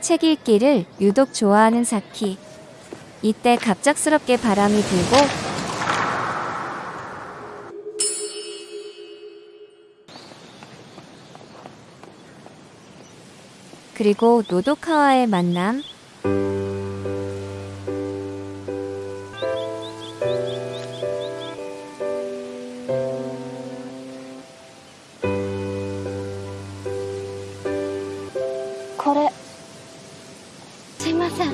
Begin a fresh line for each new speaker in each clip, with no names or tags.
책 읽기를 유독 좋아하는 사키. 이때 갑작스럽게 바람이 불고 그리고 노도카와의 만남.
これすいません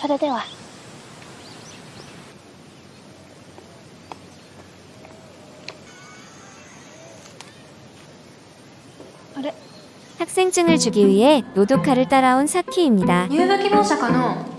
それでは
학생증을 주기 위해 노도카를 따라온 사키입니다.
入部希望者かの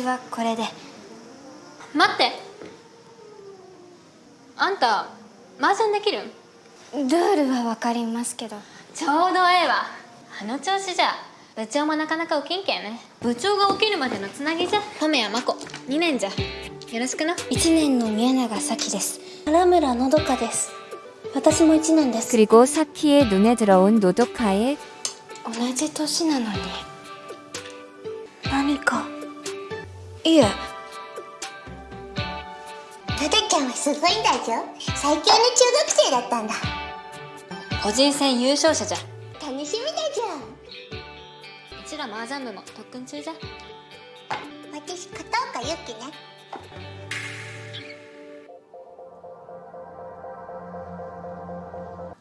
私はこれで
待ってあんた麻雀できるん
ルールはわかりますけど
ちょうどええわあの調子じゃ部長もなかなか起きんけんね部長が起きるまでのつなぎじゃ米谷真子2年じゃよろしくな
1年の宮永咲です原村のどかです私も1年です
그리고 사키의 눈에 들어온 노도카의
同じ年なのに いえ
トドちゃんはすごいんだぞ。最強の中学生だったんだ。
個人戦優勝者じゃ。
楽しみだぞ
うちら麻雀部も特訓中じゃ。
私片岡ゆきね。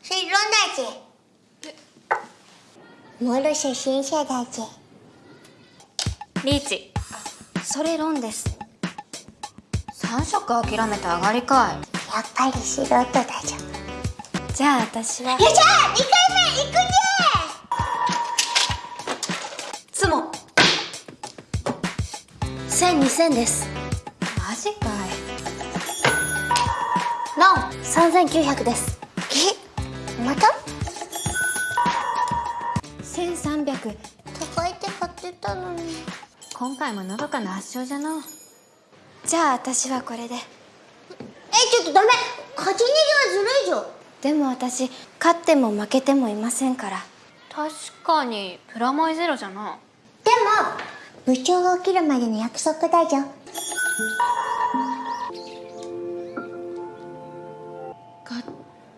是ロナ姐もろ初心者だぜ。
リーチ
それ論です。
3色諦めて上がりか
やっぱり素人だぞ
じゃあ私は
よっしゃ2回目行くぜ
つも。千二千です。
いマジかい。
論三千九百です。
え？また？
千三百。
高いって買ってたのに
今回ものどかな圧勝じゃの。
じゃあ私はこれで。
えちょっとダメ。勝ち逃げはずるいぞ。
でも私勝っても負けてもいませんから。
確かにプラマイゼロじゃな
でも部長が起きるまでの約束だぞ。
がっ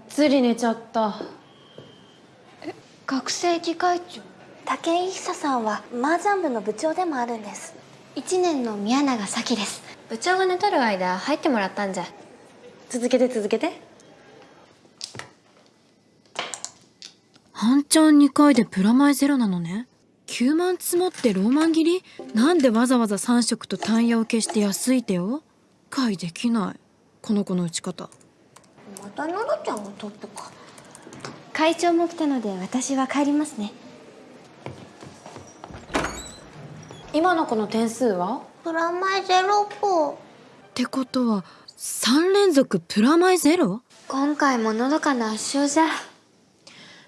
つり寝ちゃった。
学生議会長？武井久さんは麻雀部の部長でもあるんです。1年の宮永咲です。
部長が寝とる間入ってもらったんじゃ。
続けて続けて。半チャン2回でプラマイゼロなのね。9万積もってローマン切り？なんでわざわざ3色と単ヤを消して安い手を？解できない。この子の打ち方。
またのどちゃんがトップか。
会長も来たので私は帰りますね
今の子の点数は
プラマイゼロっぽ
ってことは3連続プラマイゼロ
今回ものどかな圧勝じゃ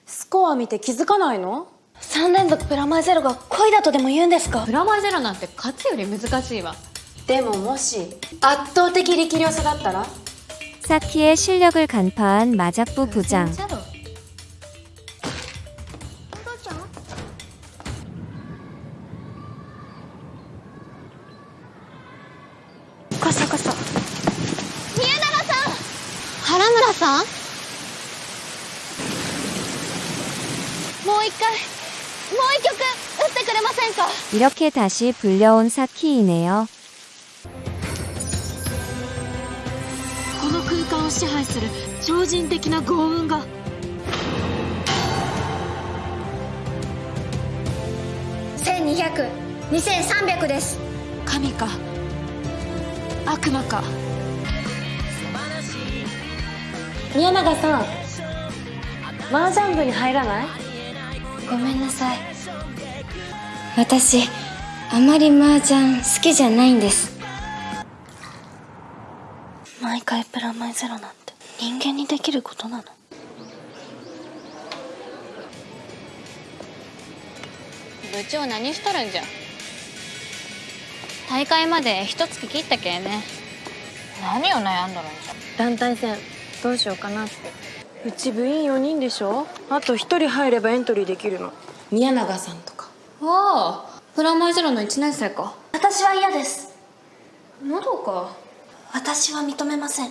スコア見て気づかないの
3連続プラマイゼロが恋だとでも言うんですか
プラマイゼロなんて勝つより難しいわ
でももし圧倒的力量差だったら
사키의 실력을 간파한 마작부 부장.
さんもう一回もう一曲打ってくれませんか
이렇게 다시 불려온 사키이네요.
この空間を支配する超人的な豪運が
1200 2300です
神か悪魔か 宮永さん麻雀部に入らない？
ごめんなさい。私あまり麻雀好きじゃないんです。毎回プラマイゼロなんて人間にできることなの？
部長何しとるんじゃ？大会まで一月切ったけんね。何を悩んどるんじゃ？
団体戦どうしようかなってうち部員4人でしょあと1人入ればエントリーできるの宮永さんとか
ああプラマイゼロの1年生か
私は嫌です
まだか
私は認めません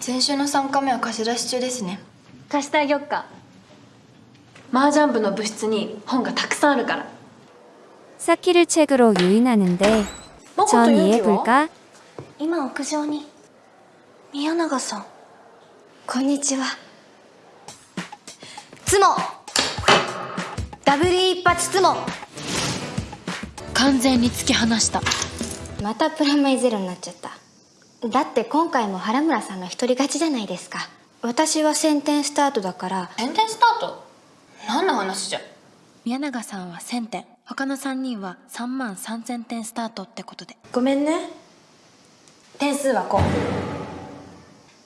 先週の3回目は貸し出し中ですね
貸してあげよっか麻雀部の部室に本がたくさんあるから
사키를 책으로 유인하는데 전 이해볼까?
今屋上に 宮永さん。こんにちは。ツモ。ダブル一発ツモ。
完全に突き放した。
またプラマイゼロになっちゃった。だって今回も原村さんの一人勝ちじゃないですか。私は先点スタートだから。
宣伝スタート？何の話じゃ。
宮永さんは1000点他の3人は3万3000点スタートってことで。ごめんね。点数はこう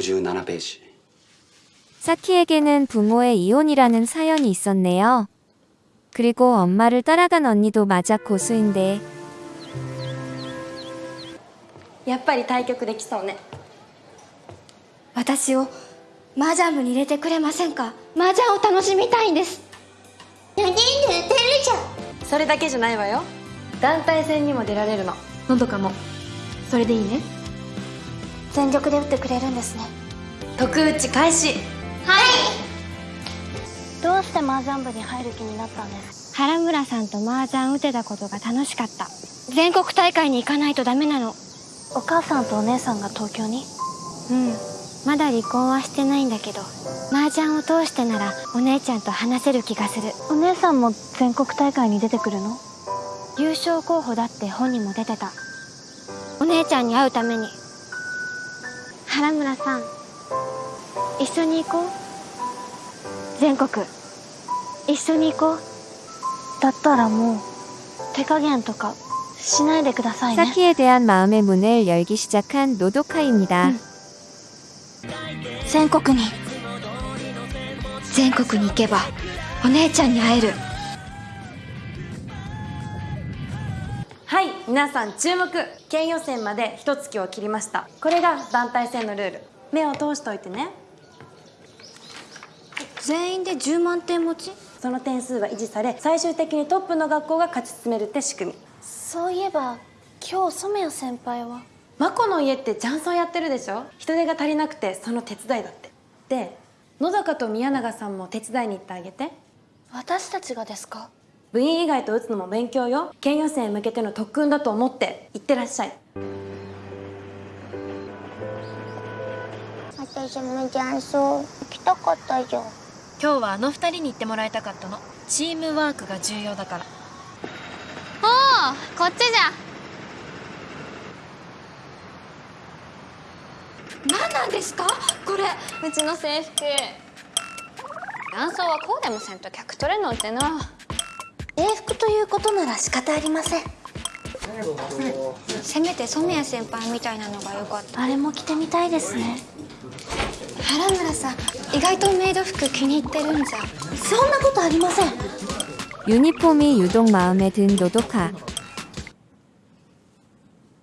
57ページ
사키에게는 부모의 이혼이라는 사연이 있었네요. 그리고 엄마를 따라간 언니도 마작 고수인데
やっぱり対局できそうね
私を麻雀部に入れてくれませんか麻雀を楽しみたいんです何寝てるじゃん
それだけじゃないわよ団体戦にも出られるののどかもそれでいいね
全力で打ってくれるんですね。
特打ち開始。
どうして麻雀部に入る気になったんです？原村さんと麻雀打てたことが楽しかった。全国大会に行かないとダメなの。お母さんとお姉さんが東京に？うん。まだ離婚はしてないんだけど。麻雀を通してならお姉ちゃんと話せる気がする。お姉さんも全国大会に出てくるの？優勝候補だって本にも出てた。お姉ちゃんに会うために原村さん一緒に行こう全国一緒に行こうだったらもう手加減とかしないでくださいね
사키에 대한 마음의 문을 열기 시작한 노도카입니다.
全国に全国に行けばお姉ちゃんに会える
はい皆さん注目。県予選まで一月を切りました。これが団体戦のルール。目を通しておいてね。
全員で10万点持ち？
その点数は維持され最終的にトップの学校が勝ち進めるって仕組み。
そういえば今日染谷先輩は？
マコの家って雀荘やってるでしょ？人手が足りなくてその手伝いだって。で野坂と宮永さんも手伝いに行ってあげて。
私たちがですか？
部員以外と打つのも勉強よ。県予選へ向けての特訓だと思って行ってらっしゃい。
私も雀荘行きたかったじゃん。
今日はあの二人に行ってもらいたかったの。チームワークが重要だから。
おおこっちじゃ。
何なんですか？これ。
うちの制服。男装はこうでもせんと客取れんのってな
英服ということなら仕方ありません
せめて染谷先輩みたいなのがよかった
あれも着てみたいですね
原村さん意外とメイド服気に入ってるんじゃ
そんなことありません
유니폼이 유독 마음에 든 노도카.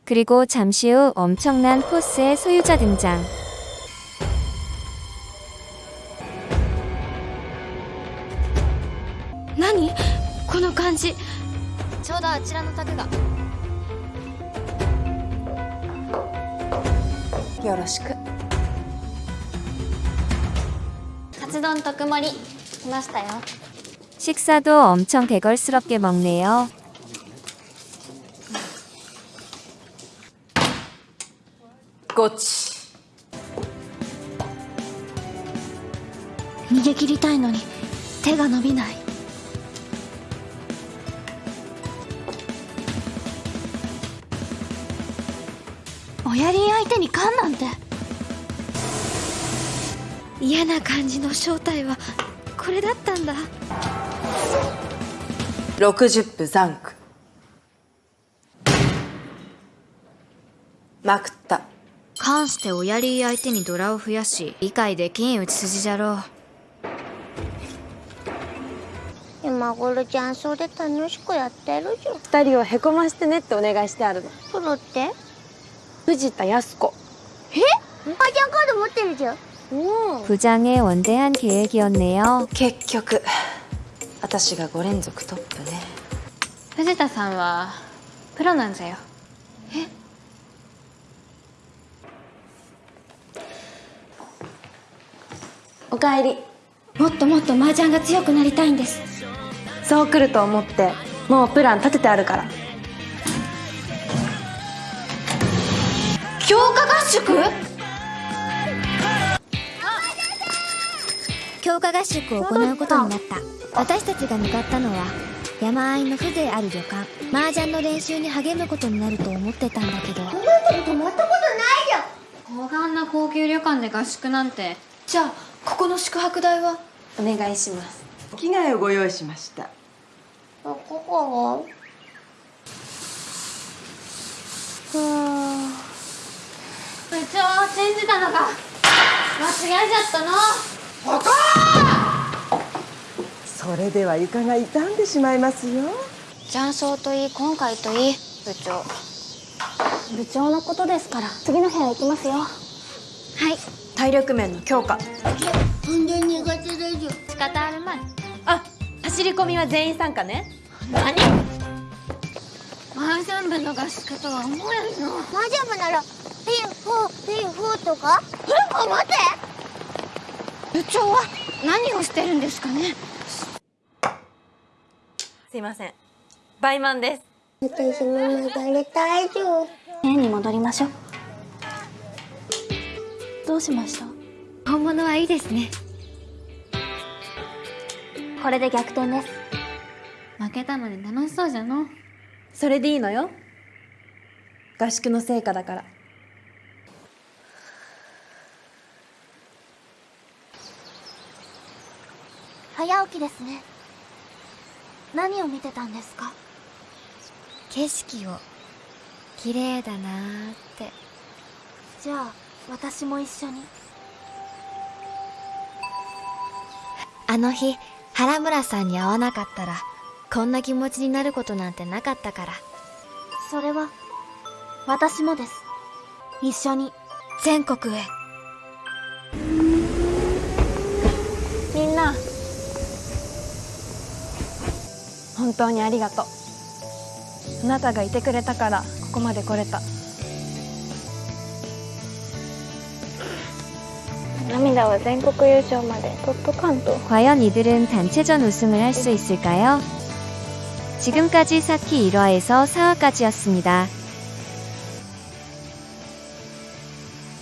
그리고 잠시 후 엄청난 포스의 소유자 등장.
じ
ちょうどあちらの卓が
よろしく
カツ丼特盛り来ましたよ
식사도 엄청 대걸스럽게 먹네요.
コーチ
逃げ切りたいのに手が伸びない おやりん相手に勘なんて。嫌な感じの正体はこれだったんだ。
60分ザンクまくった。
関しておやり相手にドラを増やし理解できん打ち筋じゃろう。
今頃雀荘で楽しくやってるじゃん。
二人をへこましてねってお願いしてあるの。
プロって？
藤田靖子
あちゃんカード持ってるじゃん
부장의 원대한 계획이었네요.
結局私が5連続トップね
藤田さんはプロなんじゃよ
おかえり
もっともっと麻雀が強くなりたいんです
そう来ると思ってもうプラン立ててあるから
強化合宿？
強化合宿を行うことになった。私たちが向かったのは山あいの風情ある旅館。麻雀の練習に励むことになると思ってたんだけど。
高顔な高級旅館で合宿なんて。
じゃあここの宿泊代は？
お願いします。
着替えをご用意しました。
ここ
部長信じたのか。間違えちゃったの。
それでは床が傷んでしまいますよ。
雀荘といい今回といい部長。部長のことですから。次の部屋行きますよ。はい。
体力面の強化。
全然苦手だじゃん
仕方あるまい。
あ走り込みは全員参加ね。
何？マージャン部の合宿とは思えんの。
マジャムならピンフーピンフーとか？え？待って。
部長は何をしてるんですかね？
すいません。バイマンです。
私も流れたいじゃん
部屋に戻りましょう。どうしました？
本物はいいですね。
これで逆転です。
負けたのに楽しそうじゃの。
それでいいのよ。合宿の成果だから
早起きですね。何を見てたんですか？
景色を。綺麗だなーって。
じゃあ私も一緒に。
あの日原村さんに会わなかったらこんな気持ちになることなんてなかったから。
それは私もです。一緒に。
全国へ
本当にありがとうあなたがいてくれたからここまで来れた
涙は全国優勝まで取っとかんと
과연 이들은 단체전 우승을 할 수 있을까요? 지금까지 사키 1화에서 4화까지였습니다.